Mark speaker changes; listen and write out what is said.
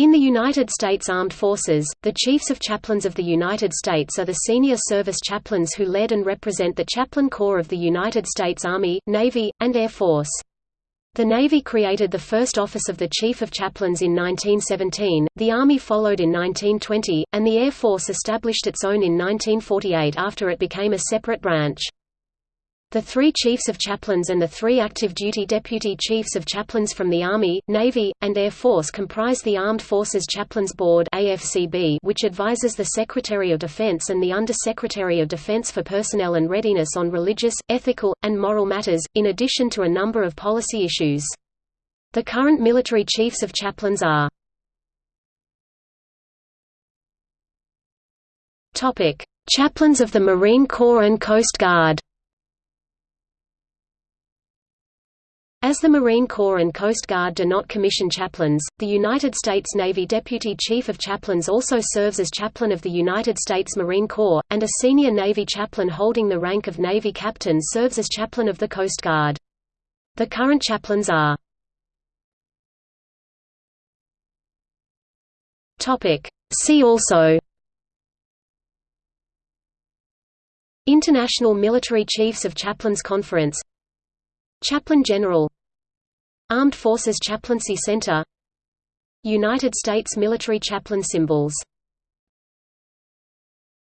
Speaker 1: In the United States Armed Forces, the Chiefs of Chaplains of the United States are the senior service chaplains who lead and represent the Chaplain Corps of the United States Army, Navy, and Air Force. The Navy created the first office of the Chief of Chaplains in 1917, the Army followed in 1920, and the Air Force established its own in 1948 after it became a separate branch. The three Chiefs of Chaplains and the three active duty Deputy Chiefs of Chaplains from the Army, Navy, and Air Force comprise the Armed Forces Chaplains Board which advises the Secretary of Defense and the Under-Secretary of Defense for Personnel and Readiness on religious, ethical, and moral matters, in addition to a number of policy issues. The current military Chiefs of Chaplains are Chaplains of the Marine Corps and Coast Guard As the Marine Corps and Coast Guard do not commission chaplains, the United States Navy Deputy Chief of Chaplains also serves as chaplain of the United States Marine Corps, and a senior Navy chaplain holding the rank of Navy captain serves as chaplain of the Coast Guard. The current chaplains are See also International Military Chiefs of Chaplains Conference Chaplain General Armed Forces Chaplaincy Center. United States military chaplain symbols